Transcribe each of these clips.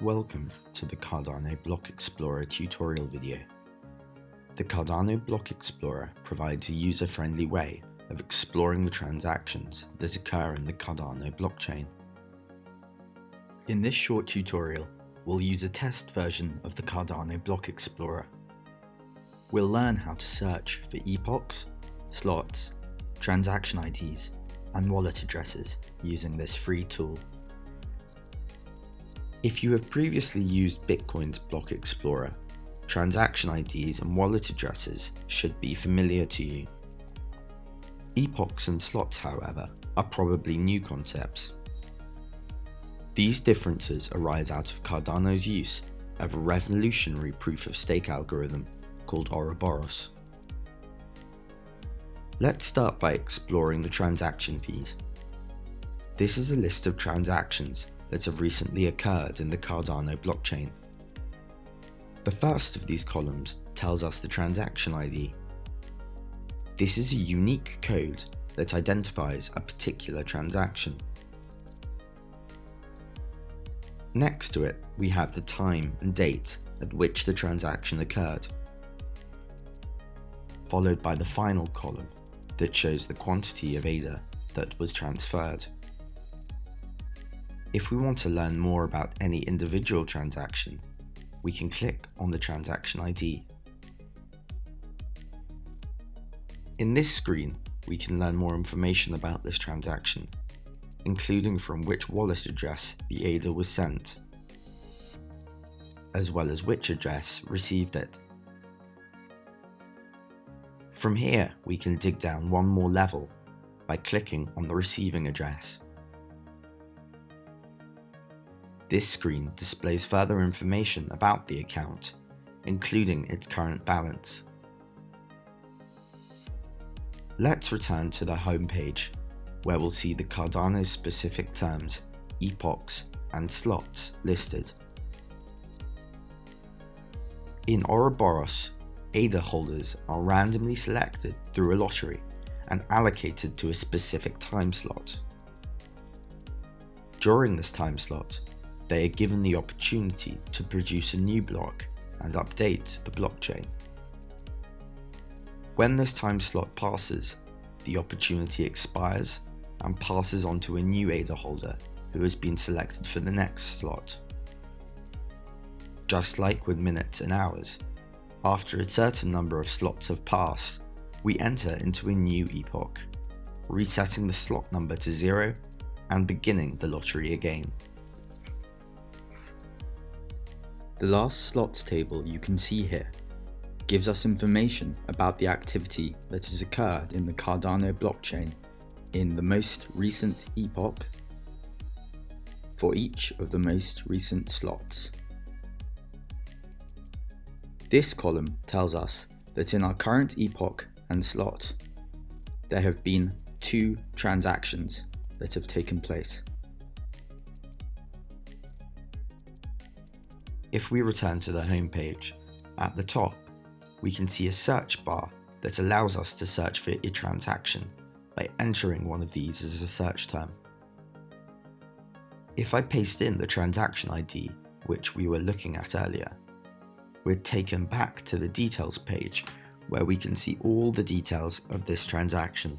Welcome to the Cardano Block Explorer tutorial video. The Cardano Block Explorer provides a user-friendly way of exploring the transactions that occur in the Cardano blockchain. In this short tutorial, we'll use a test version of the Cardano Block Explorer. We'll learn how to search for epochs, slots, transaction IDs, and wallet addresses using this free tool. If you have previously used Bitcoin's Block Explorer, transaction IDs and wallet addresses should be familiar to you. Epochs and slots, however, are probably new concepts. These differences arise out of Cardano's use of a revolutionary proof-of-stake algorithm called Ouroboros. Let's start by exploring the transaction fees. This is a list of transactions that have recently occurred in the Cardano blockchain. The first of these columns tells us the transaction ID. This is a unique code that identifies a particular transaction. Next to it, we have the time and date at which the transaction occurred, followed by the final column that shows the quantity of ADA that was transferred. If we want to learn more about any individual transaction, we can click on the transaction ID. In this screen, we can learn more information about this transaction, including from which wallet address the ADA was sent, as well as which address received it. From here, we can dig down one more level by clicking on the receiving address. This screen displays further information about the account, including its current balance. Let's return to the home page, where we'll see the Cardano specific terms, epochs, and slots listed. In Ouroboros, ADA holders are randomly selected through a lottery and allocated to a specific time slot. During this time slot, they are given the opportunity to produce a new block and update the blockchain. When this time slot passes, the opportunity expires and passes on to a new ADA holder who has been selected for the next slot. Just like with minutes and hours, after a certain number of slots have passed, we enter into a new epoch, resetting the slot number to zero and beginning the lottery again. The last slots table you can see here gives us information about the activity that has occurred in the Cardano blockchain in the most recent epoch for each of the most recent slots. This column tells us that in our current epoch and slot, there have been two transactions that have taken place. If we return to the home page, at the top, we can see a search bar that allows us to search for a transaction by entering one of these as a search term. If I paste in the transaction ID, which we were looking at earlier, we're taken back to the details page where we can see all the details of this transaction.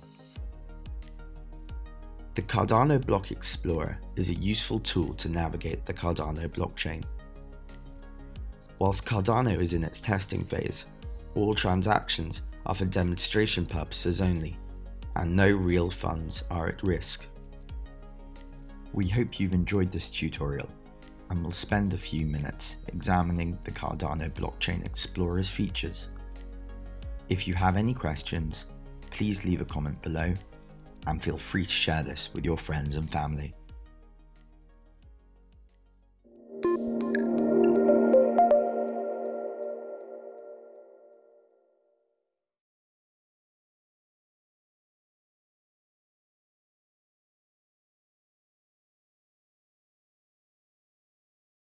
The Cardano Block Explorer is a useful tool to navigate the Cardano blockchain. Whilst Cardano is in its testing phase, all transactions are for demonstration purposes only, and no real funds are at risk. We hope you've enjoyed this tutorial, and we'll spend a few minutes examining the Cardano Blockchain Explorer's features. If you have any questions, please leave a comment below and feel free to share this with your friends and family.